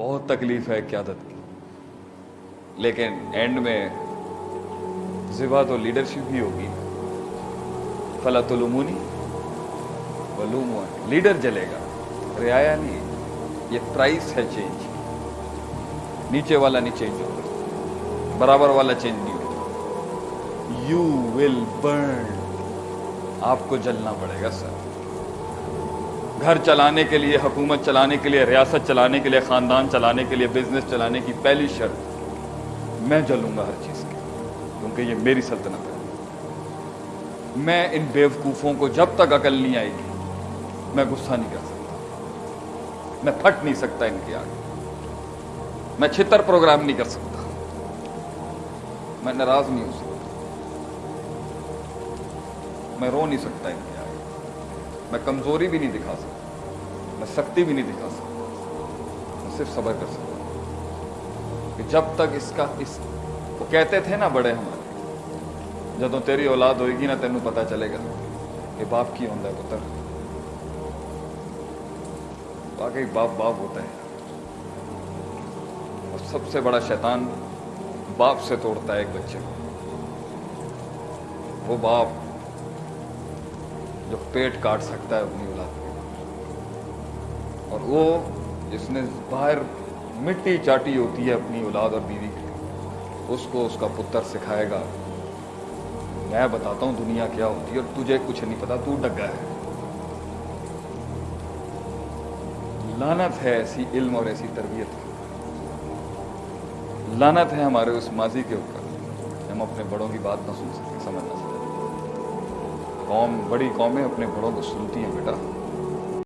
بہت تکلیف ہے قیادت کی۔ لیکن اینڈ میں زبا تو لیڈرشپ ہی ہوگی۔ فلا تلومونی ولومو لیڈر جلے گا۔ رعایا نہیں یہ پرائس ہے چینج نیچے والا نہیں چینج ہوگا۔ برابر والا چینج نہیں ہوگا۔ یو ول برن آپ کو جلنا پڑے گا سر گھر چلانے کے لیے، حکومت چلانے کے لیے، ریاست چلانے کے لیے، خاندان چلانے کے لیے بزنس چلانے کی پہلی شرط میں جلوں گا ہر چیز کی، کیونکہ یہ میری سلطنت ہے۔ میں ان بیوقوفوں کو جب تک عقل نہیں آئے گی، میں غصہ نہیں کر سکتا۔ میں پھٹ نہیں سکتا ان کے آگے۔ میں چھتر پروگرام نہیں کر سکتا۔ میں ناراض نہیں ہو سکتا۔ میں رو نہیں سکتا ان کے آگے۔ میں کمزوری بھی نہیں دکھا سکتا۔ میں سختی بھی نہیں دکھا سکتا۔ میں صرف صبر کر سکتا کہ جب تک اس کا اس وہ کہتے تھے نا بڑے ہمارے جدو تیری اولاد ہوئے گی نا تینوں پتا چلے گا کہ باپ کی ہوتا ہے، پتر۔ واقعی باپ باپ ہوتا ہے۔ اور سب سے بڑا شیطان باپ سے توڑتا ہے ایک بچے کو۔ وہ باپ جو پیٹ کاٹ سکتا ہے اپنی اولاد کے اور وہ جس نے باہر مٹی چاٹی ہوتی ہے اپنی اولاد اور بیوی کی، اس کو اس کا پتر سکھائے گا۔ میں بتاتا ہوں دنیا کیا ہوتی ہے اور تجھے کچھ نہیں پتا، تو ڈگا ہے۔ لانت ہے ایسی علم اور ایسی تربیت۔ کی لانت ہے ہمارے اس ماضی کے اوپر۔ ہم اپنے بڑوں کی بات نہ سن سکتے، سمجھ نہ سکتے۔ قوم، بڑی قومیں اپنے بڑوں کو سنتی ہیں، بیٹا۔